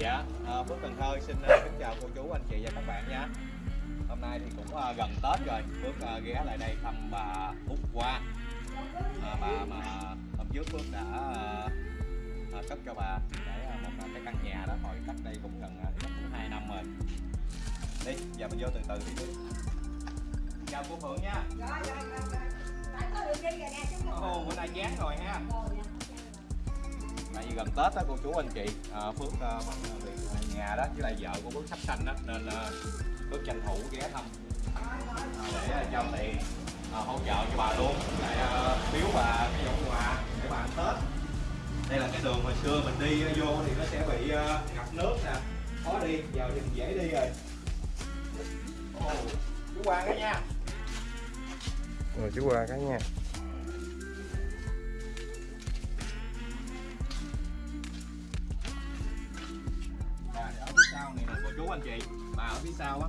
Dạ, à, Phước Cần Thơ xin à, kính chào cô chú, anh chị và các bạn nha. Hôm nay thì cũng à, gần Tết rồi, Phước à, ghé lại đây thăm bà Út Hoa. À, bà mà hôm trước Phước đã à, cấp cho bà để à, một cái căn nhà đó hồi cách đây cũng gần chắc cũng hai năm rồi. Đi, giờ mình vô từ từ đi. đi. Chào cô Phượng nha. Ồ, bữa nay dán rồi ha tại vì gần tết đó cô chú anh chị à, phước à, bận việc nhà đó với lại vợ của phước sắp sanh đó nên à, phước tranh thủ ghé thăm. À, để cho tiền à, hỗ trợ cho bà luôn lại à, biếu bà cái dụng quà để bà ăn tết. Đây là cái đường hồi xưa mình đi à, vô thì nó sẽ bị à, ngập nước nè. Khó đi giờ thì mình dễ đi rồi. Oh, chú Quang đó nha. Rồi chú qua cái nha. Anh chị. Bà ở phía sau á.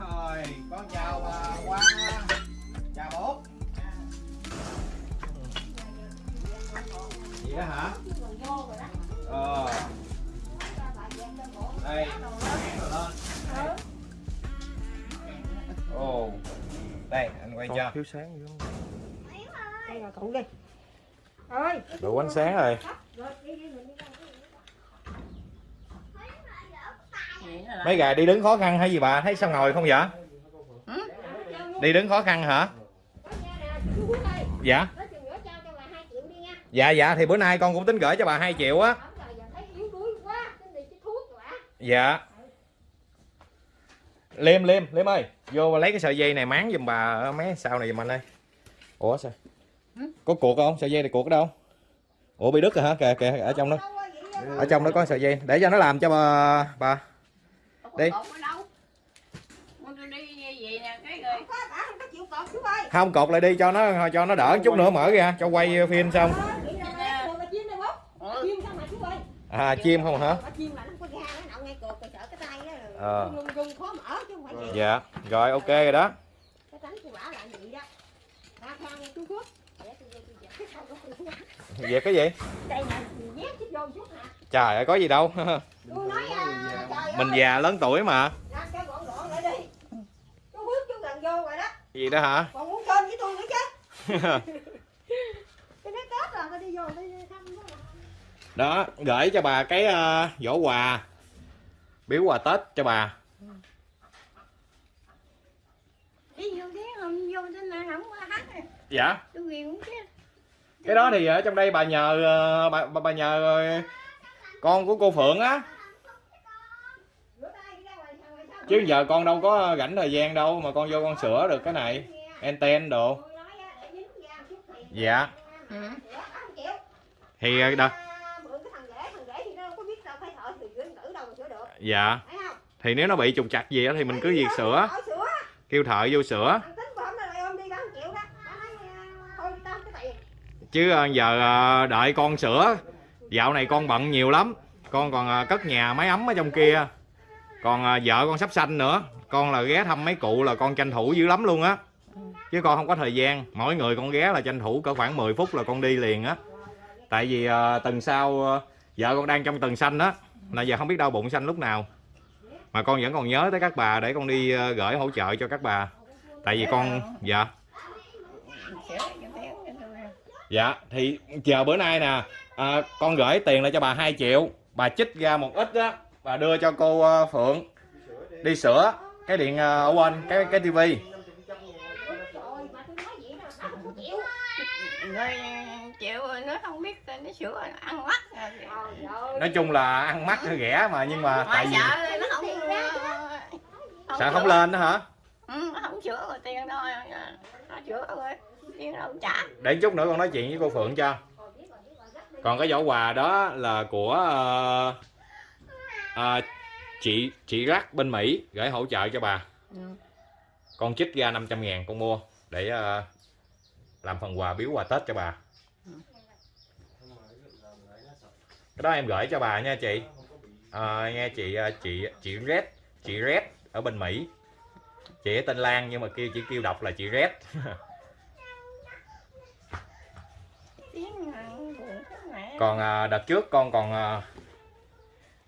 Rồi con chào bà Quang chào bố. Vậy đó hả? Ờ. Đây. Lên ồ. Đây anh quay cho. Thiếu sáng dữ đây là cậu đi. Ơi. Đủ ánh sáng rồi rồi đi đi mình đi đâu mấy gà đi đứng khó khăn hay gì bà? Thấy sao ngồi không vậy? Đi đứng khó khăn hả? Dạ. Dạ dạ thì bữa nay con cũng tính gửi cho bà 2 triệu á. Dạ. Liêm liêm liêm ơi vô bà lấy cái sợi dây này máng giùm bà ở mấy sau này giùm anh ơi. Ủa sao? Có cuộc không? Sợi dây này cuộc ở đâu? Ủa bị đứt rồi hả? Kìa kìa ở trong đó. Ở trong đó có sợi dây. Để cho nó làm cho bà bà Đi. không cột lại đi cho nó cho nó đỡ chút nữa mở ra cho quay phim xong. À chim không hả? Ờ. dạ rồi ok rồi đó. Về cái gì? Trời ơi có gì đâu mình già lớn tuổi mà. Gì đó hả? Còn muốn chơi với tôi nữa chứ. Đó gửi cho bà cái uh, giỏ quà. Biếu quà tết cho bà. Đi vô ghé không vô trên này không có hát này dạ. Cái đó thì ở trong đây bà nhờ ờ, bà, bà, nhờ con của cô phượng á rửa tay đi ra ngoài sao ngoài sao chứ giờ con đâu có rảnh thời gian đâu mà con vô con sửa được cái này. Anten đồ. Dạ. Triệu thì ờ, được dạ. Thì nếu nó bị trục chặt gì á thì mình cứ việc sửa. Kêu thợ vô sửa. Đó chứ ờ, giờ ờ, đợi con sửa. Dạo này con bận nhiều lắm. Con còn cất nhà máy ấm ở trong kia còn à, vợ con sắp sanh nữa. Con là ghé thăm mấy cụ là con tranh thủ dữ lắm luôn á. Chứ con không có thời gian. Mỗi người con ghé là tranh thủ cỡ khoảng 10 phút là con đi liền á. Tại vì à, tuần sau à, vợ con đang trong tuần sanh á là giờ không biết đau bụng sanh lúc nào. Mà con vẫn còn nhớ tới các bà để con đi à, gửi hỗ trợ cho các bà. Tại vì con dạ. Dạ thì chờ bữa nay nè à, con gửi tiền lại cho bà 2 triệu. Bà chích ra một ít á bà đưa cho cô ờ, Phượng đi sửa cái điện ờ, ở bên cái cái tivi. Nói chịu rồi nó không biết nó sửa ăn mắt rồi. Chung là ăn mắt hơi ghẻ mà nhưng mà tại vì sợ nó không ờ, sợ không lên đó hả? Ừ, nó không sửa rồi tiền đâu nó sửa rồi tiền đâu trả. Để chút nữa con nói chuyện với cô Phượng cho. Còn cái giỏ quà đó là của ờ, ờ, chị chị Rắc bên Mỹ gửi hỗ trợ cho bà. Ừ. con chích ra 500 ngàn con mua để ờ, làm phần quà biếu quà Tết cho bà. Cái đó em gửi cho bà nha chị. Ờ, nghe chị ờ, chị chị Red chị Red ở bên Mỹ. Chị tên Lan nhưng mà kêu chỉ kêu đọc là chị Red. Còn à, đợt trước con còn à,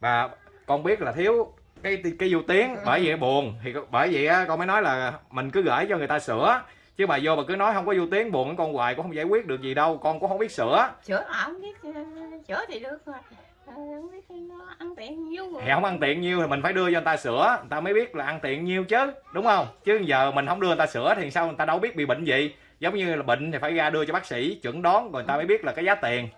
bà con biết là thiếu cái cái vô tiếng. Bởi vậy buồn thì bởi vậy á, con mới nói là mình cứ gửi cho người ta sửa. Chứ bà vô bà cứ nói không có vô tiếng buồn với con hoài cũng không giải quyết được gì đâu con cũng không biết sửa. Sữa là không biết ờ, sữa thì được rồi. Ờ, không biết nó ăn tiện nhiêu rồi. Thì không ăn tiện nhiêu thì mình phải đưa cho người ta sửa. Người ta mới biết là ăn tiện nhiêu chứ đúng không? Chứ giờ mình không đưa người ta sửa thì sao người ta đâu biết bị bệnh gì. Giống như là bệnh thì phải ra đưa cho bác sĩ chuẩn đoán rồi người ta mới biết là cái giá tiền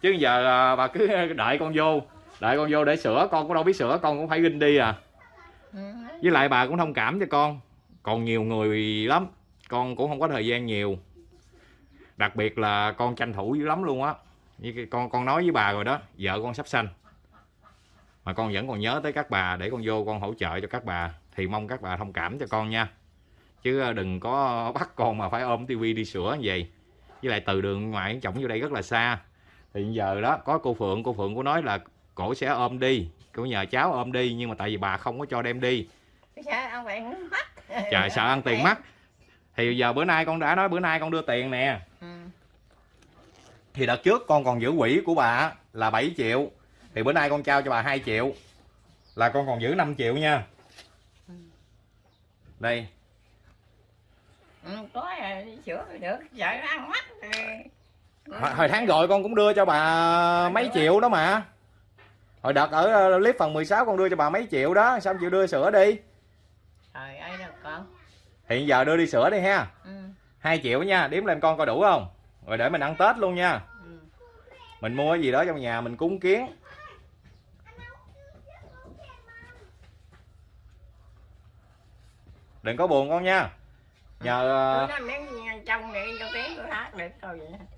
chứ giờ à, bà cứ đợi con vô. Đợi con vô để sửa con cũng đâu biết sửa con cũng phải ginh đi à. Ừ. với lại bà cũng thông cảm cho con. Còn nhiều người lắm con cũng không có thời gian nhiều. Đặc biệt là con tranh thủ dữ lắm luôn á. Như con con nói với bà rồi đó vợ con sắp sanh. Mà con vẫn còn nhớ tới các bà để con vô con hỗ trợ cho các bà. Thì mong các bà thông cảm cho con nha. Chứ ờ, đừng có bắt con mà phải ôm tivi đi sửa như vậy. Với lại từ đường ngoại chồng vô đây rất là xa thì giờ đó có cô phượng cô phượng có nói là cổ sẽ ôm đi cô nhờ cháu ôm đi nhưng mà tại vì bà không có cho đem đi. Ăn bạn mắc. Trời sợ ăn tiền mất thì giờ bữa nay con đã nói bữa nay con đưa tiền nè. Ừ. thì đợt trước con còn giữ quỹ của bà là 7 triệu thì bữa nay con trao cho bà 2 triệu là con còn giữ 5 triệu nha. Đây. Ừ, có thì được nó ăn thì hồi, hồi tháng rồi con cũng đưa cho bà mấy triệu đó. mà. Hồi đợt ở ờ, clip phần 16 con đưa cho bà mấy triệu đó sao không chịu đưa sữa đi? Trời ơi đâu con hiện giờ đưa đi sữa đi ha. Ừ. 2 triệu nha đếm lên con coi đủ không? Rồi để mình ăn tết luôn nha. Ừ. mình mua cái gì đó trong nhà mình cúng kiến. Đừng có buồn con nha nhờ ờ,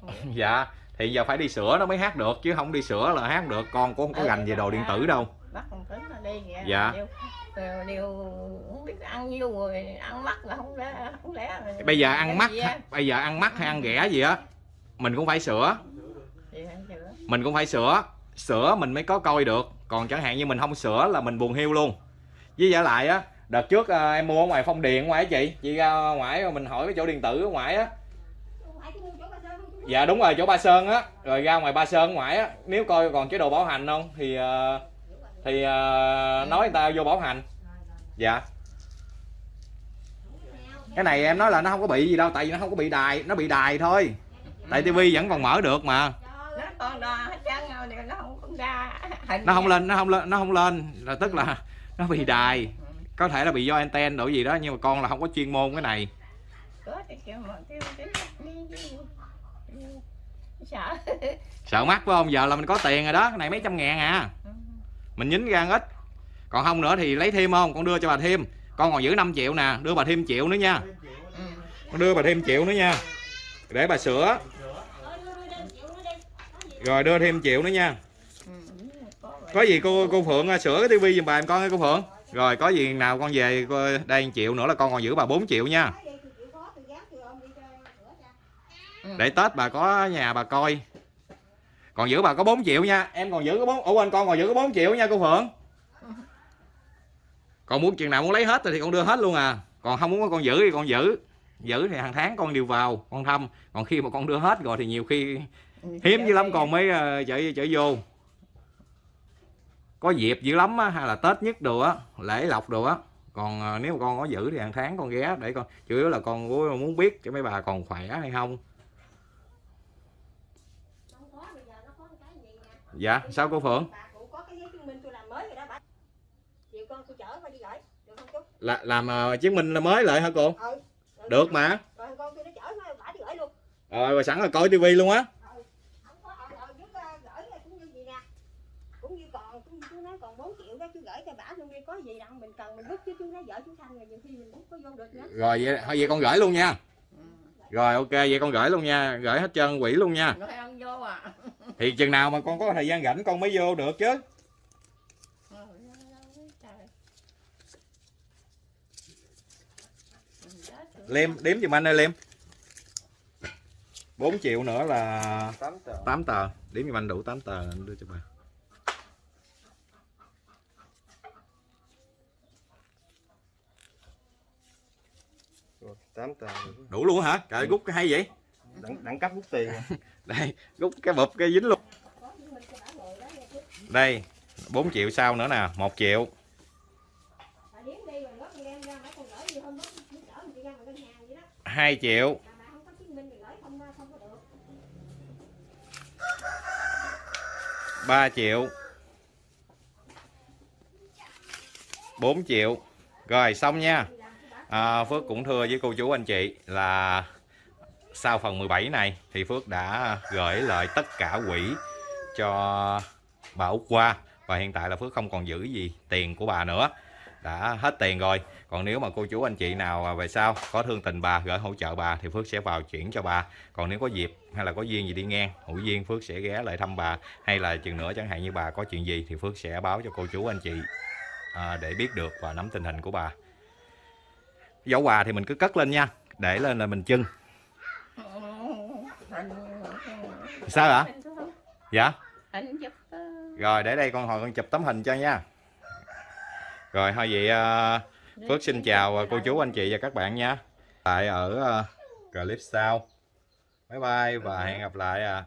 dạ thì giờ phải đi sửa nó mới hát được chứ không đi sửa là hát được con cũng không có gành về đồ điện tử đâu. Dạ. điều, điều, điều không biết ăn nhiêu rồi ăn mắc là không lẽ không lẽ rồi bây giờ ăn á? bây giờ ăn mắc hay ăn rẻ gì á mình cũng phải sửa? Mình cũng phải sửa sửa mình mới có coi được còn chẳng hạn như mình không sửa là mình buồn hiu luôn. Với giả lại á đợt trước à, em mua ở ngoài phong điền ở ngoài á chị chị ra ngoài rồi mình hỏi cái chỗ điện tử ở ngoài á. Ngoại chú mua chỗ bà Sơn không? dạ đúng rồi chỗ ba sơn á. Rồi ra ngoài ba sơn ngoài á. Nếu coi còn chế độ bảo hành không thì à, thì à, nói người ta vô bảo hành. Dạ. Cái này em nói là nó không có bị gì đâu tại vì nó không có bị đài nó bị đài thôi. Tại tivi vẫn còn mở được mà. Nó con đo hết trơn rồi điều nó không không ra hình nó không lên nó không lên nó không lên. Là tức là nó bị đài có thể là bị do anten đổi gì đó nhưng mà con là không có chuyên môn cái này. Sợ. Mắc phải không? Giờ là mình có tiền rồi đó cái này mấy trăm ngàn à. Mình nhín ra ít. Còn không nữa thì lấy thêm không? Con đưa cho bà thêm. Con còn giữ 5 triệu nè đưa bà thêm triệu nữa nha. Con đưa bà thêm triệu nữa nha. Để bà sửa. Rồi đưa thêm triệu nữa nha. Ừ. có gì cô cô phượng à, sửa cái tivi giùm bà em con ơi cô phượng rồi có gì nào con về đây 1 triệu nữa là con còn giữ bà 4 triệu nha. Chịu cho. để tết bà có nhà bà coi. Còn giữ bà có 4 triệu nha. Em còn giữ có bốn ủa quên con còn giữ có 4 triệu nha cô phượng. Còn muốn chừng nào muốn lấy hết rồi thì con đưa hết luôn à. Còn không muốn con giữ thì con giữ. Giữ thì hàng tháng con điều vào con thăm. Còn khi mà con đưa hết rồi thì nhiều khi hiếm dữ lắm con mới ờ, chở chở vô có dịp dữ lắm á hay là tết nhất đồ á lễ lộc đồ á. Còn ờ, nếu mà con có giữ thì hàng tháng con ghé để con chủ yếu là con muốn biết cho mấy bà còn khỏe hay không. Dạ sao cô phượng. Được là làm ờ, chứng minh là mới lại hả cô? Ừ. Rồi được mà. Rồi con tôi nó chở nó đi gửi luôn. rồi sẵn là coi tivi luôn á không có ờ ờ giúp ờ, gửi là cũng như gì nè cũng như còn cũng như chú nói còn 4 triệu đó chú gửi cho bả luôn đi có gì đâu mình cần mình bút chứ chú nói vợ chú thanh rồi nhiều khi mình không có vô được nữa. Rồi vậy thôi vậy con gửi luôn nha. Rồi ok vậy con gửi luôn nha gửi hết trơn quỷ luôn nha. Ăn vô à. Thì chừng nào mà con có thời gian rảnh con mới vô được chứ. Liêm đếm giùm anh ơi liêm. 4 triệu nữa là 8 tờ. 8 tờ. Đếm giùm anh đủ 8 tờ anh đưa cho bà 8 tờ đủ luôn hả? Trời rút cái hay vậy. Đẳng, đẳng cấp rút tiền. Đây rút cái bụp cái dính luôn. Đây 4 triệu sau nữa nè 1 triệu. 2 triệu. 3 triệu. 4 triệu. Rồi xong nha à, Phước cũng thưa với cô chú anh chị là sau phần 17 này thì Phước đã gửi lại tất cả quỹ cho bà Úc qua và hiện tại là Phước không còn giữ gì tiền của bà nữa. Đã hết tiền rồi. Còn nếu mà cô chú anh chị nào về sau có thương tình bà gửi hỗ trợ bà thì Phước sẽ vào chuyển cho bà. Còn nếu có dịp hay là có duyên gì đi ngang hữu duyên Phước sẽ ghé lại thăm bà. Hay là chừng nữa chẳng hạn như bà có chuyện gì thì Phước sẽ báo cho cô chú anh chị à, để biết được và nắm tình hình của bà giỏ quà thì mình cứ cất lên nha để lên là mình chưng. Sao ạ dạ? Rồi để đây con hồi con chụp tấm hình cho nha. Rồi thôi vậy à, Phước xin chào ờ, cô chú anh chị và các bạn nha. Tại ở ờ, clip sau. Bye bye và hẹn gặp lại à.